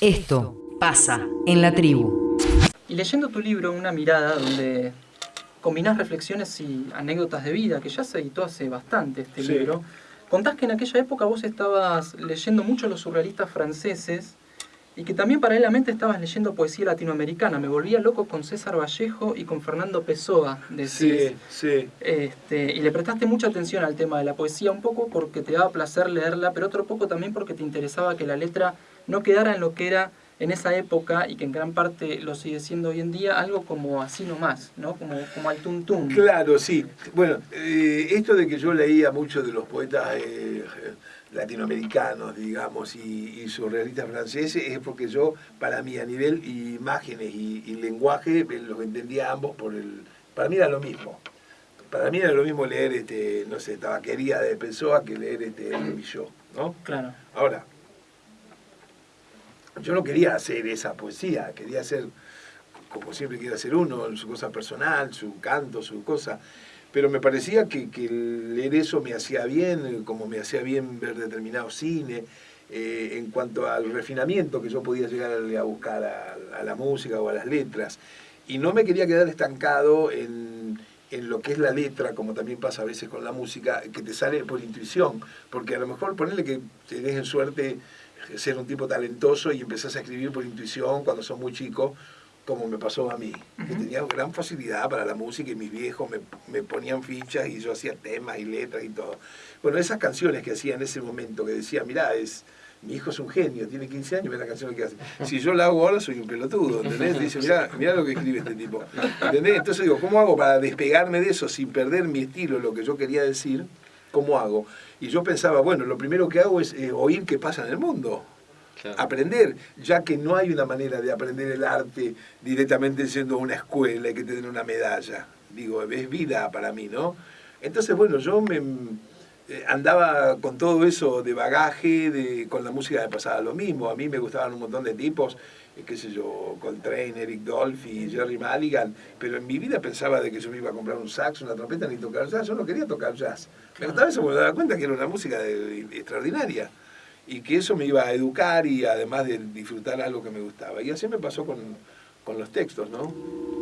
Esto pasa en la tribu. Y leyendo tu libro, Una mirada, donde combinás reflexiones y anécdotas de vida, que ya se editó hace bastante este Sí. libro, contás que en aquella época vos estabas leyendo mucho a los surrealistas franceses y que también paralelamente estabas leyendo poesía latinoamericana. Me volvía loco con César Vallejo y con Fernando Pessoa, decís. Sí, sí. Este, y le prestaste mucha atención al tema de la poesía, un poco porque te daba placer leerla, pero otro poco también porque te interesaba que la letra no quedara en lo que era en esa época y que en gran parte lo sigue siendo hoy en día, algo como así nomás, ¿no? Como, como al tuntún. Claro, sí. Bueno, eh, esto de que yo leía mucho de los poetas eh, latinoamericanos, digamos, y, y surrealistas franceses, es porque yo, para mí, a nivel imágenes y, y lenguaje, eh, los entendía ambos por el... Para mí era lo mismo. Para mí era lo mismo leer, este, no sé, tabaquería de Pessoa que leer este, el Milló, ¿no? Claro. Ahora, yo no quería hacer esa poesía, quería hacer, como siempre quiere hacer uno, su cosa personal, su canto, su cosa. Pero me parecía que, que leer eso me hacía bien, como me hacía bien ver determinado cine, eh, en cuanto al refinamiento que yo podía llegar a, buscar a, la música o a las letras. Y no me quería quedar estancado en, en lo que es la letra, como también pasa a veces con la música, que te sale por intuición, porque a lo mejor ponerle que tenés en suerte ser un tipo talentoso y empezás a escribir por intuición cuando sos muy chico, como me pasó a mí, que Ujú. tenía gran facilidad para la música y mis viejos me, me ponían fichas y yo hacía temas y letras y todo. Bueno, esas canciones que hacía en ese momento, que decía, mirá, es, mi hijo es un genio, tiene 15 años, ve la canción que hace. Si yo la hago ahora soy un pelotudo, ¿entendés? Dice, mirá, mirá lo que escribe este tipo. ¿Entendés? Entonces digo, ¿cómo hago para despegarme de eso sin perder mi estilo, lo que yo quería decir? ¿Cómo hago? Y yo pensaba, bueno, lo primero que hago es eh, oír qué pasa en el mundo aprender, ya que no hay una manera de aprender el arte directamente siendo una escuela y que te den una medalla. Digo, es vida para mí, ¿no? Entonces, bueno, yo me andaba con todo eso de bagaje, de, con la música me pasaba lo mismo. A mí me gustaban un montón de tipos, eh, qué sé yo, Coltrane, Eric Dolphy, Jerry Mulligan, pero en mi vida pensaba de que yo me iba a comprar un sax, una trompeta, ni tocar jazz. Yo no quería tocar jazz. Me gustaba eso porque me daba cuenta que era una música de- de- extraordinaria y que eso me iba a educar y además de disfrutar algo que me gustaba. Y así me pasó con, con los textos, ¿no?